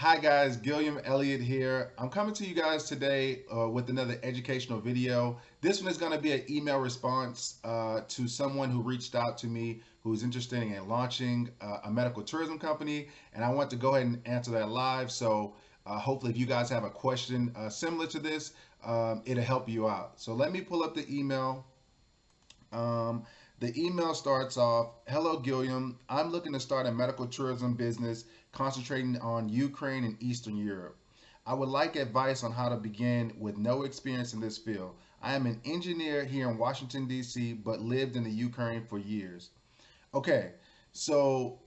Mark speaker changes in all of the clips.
Speaker 1: Hi guys, Gilliam Elliott here. I'm coming to you guys today uh, with another educational video. This one is going to be an email response uh, to someone who reached out to me who's interested in launching uh, a medical tourism company and I want to go ahead and answer that live. So uh, hopefully if you guys have a question uh, similar to this, um, it'll help you out. So let me pull up the email. Um, the email starts off, Hello Gilliam, I'm looking to start a medical tourism business concentrating on Ukraine and Eastern Europe. I would like advice on how to begin with no experience in this field. I am an engineer here in Washington, D.C., but lived in the Ukraine for years. Okay, so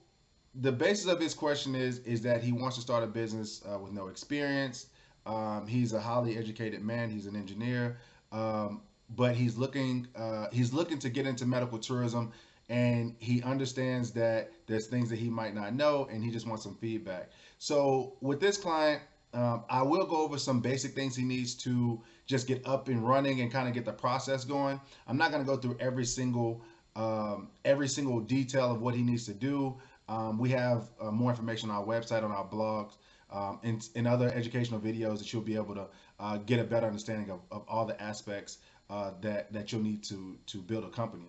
Speaker 1: the basis of his question is is that he wants to start a business uh, with no experience. Um, he's a highly educated man. He's an engineer. Um, but he's looking uh, he's looking to get into medical tourism and he understands that there's things that he might not know and he just wants some feedback. So with this client um, i will go over some basic things he needs to just get up and running and kind of get the process going. I'm not going to go through every single um, every single detail of what he needs to do. Um, we have uh, more information on our website on our blogs um, and, and other educational videos that you'll be able to uh, get a better understanding of, of all the aspects uh, that that you'll need to to build a company.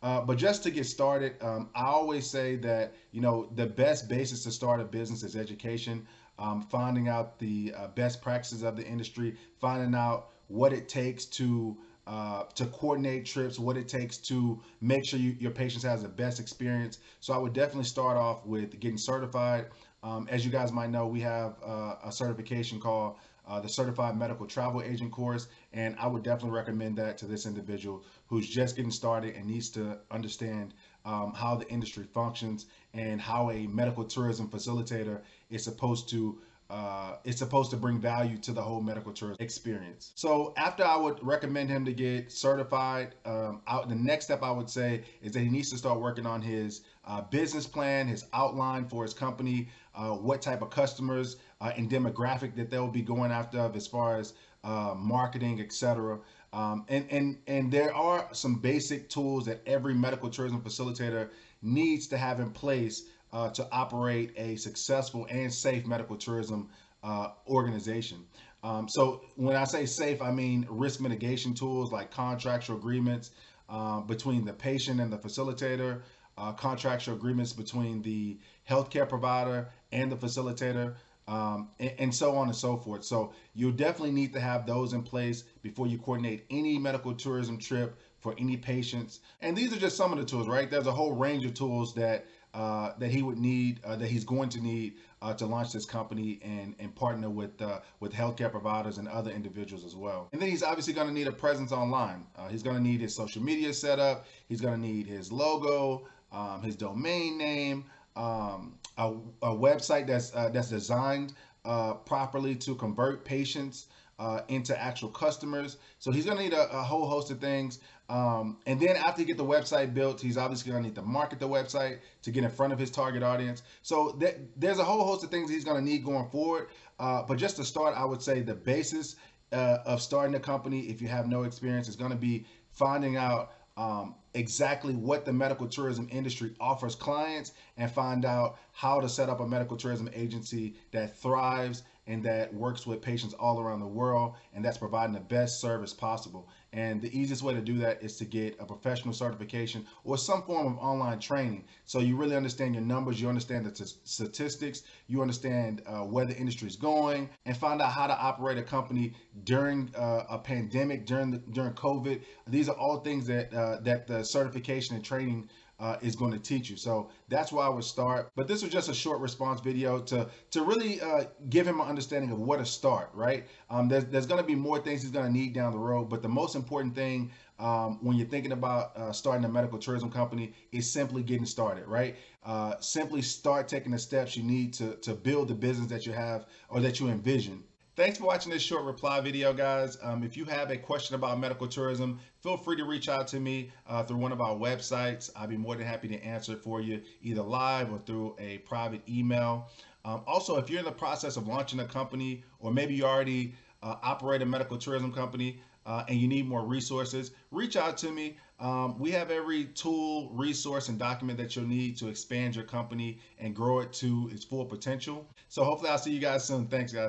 Speaker 1: Uh, but just to get started, um, I always say that you know the best basis to start a business is education. Um, finding out the uh, best practices of the industry, finding out what it takes to uh, to coordinate trips, what it takes to make sure you, your patients has the best experience. So I would definitely start off with getting certified. Um, as you guys might know, we have uh, a certification called uh, the Certified Medical Travel Agent course, and I would definitely recommend that to this individual who's just getting started and needs to understand um, how the industry functions and how a medical tourism facilitator is supposed to uh, it's supposed to bring value to the whole medical tourism experience. So after I would recommend him to get certified, um, out, the next step I would say is that he needs to start working on his uh, business plan, his outline for his company, uh, what type of customers uh, and demographic that they'll be going after as far as uh, marketing, etc. Um, and, and, and there are some basic tools that every medical tourism facilitator needs to have in place uh, to operate a successful and safe medical tourism uh, organization. Um, so when I say safe, I mean risk mitigation tools like contractual agreements uh, between the patient and the facilitator, uh, contractual agreements between the healthcare provider and the facilitator, um, and, and, so on and so forth. So you definitely need to have those in place before you coordinate any medical tourism trip for any patients. And these are just some of the tools, right? There's a whole range of tools that uh, that he would need, uh, that he's going to need uh, to launch this company and, and partner with uh, with healthcare providers and other individuals as well. And then he's obviously going to need a presence online. Uh, he's going to need his social media set up. He's going to need his logo, um, his domain name, um, a, a, website that's uh, that's designed properly to convert patients uh, into actual customers. So he's to need a, a, whole host of things. Um, and then after you get the website built, he's obviously to need to market the website to get in front of his target audience. So th there's a whole host of things he's to need going forward. Uh, but just to start, I would say the basis uh, of starting a company, if you have no experience, is to be finding out um, exactly what the medical tourism industry offers clients and find out how to set up a medical tourism agency that thrives and that works with patients all around the world and that's providing the best service possible. And the easiest way to do that is to get a professional certification or some form of online training. So you really understand your numbers, you understand the statistics, you understand uh, where the industry is going, and find out how to operate a company during uh, a pandemic, during the, during COVID. These are all things that uh, that the certification and training uh, is going to teach you. So that's why I would start. But this was just a short response video to to really uh, give him an understanding of where to start, right? Um, there's there's going to be more things he's going to need down the road, but the most important thing um, when you're thinking about uh, starting a medical tourism company is simply getting started, right? Uh, simply start taking the steps you need to to build the business that you have or that you envision. Thanks for watching this short reply video, guys. Um, if you have a question about medical tourism, feel free to reach out to me uh, through one of our websites. I'd be more than happy to answer for you, either live or through a private email. Um, also, if you're in the process of launching a company, or maybe you already uh, operate a medical tourism company, uh, and you need more resources, reach out to me. Um, we have every tool, resource, and document that you'll need to expand your company and grow it to its full potential. So hopefully I'll see you guys soon. Thanks, guys.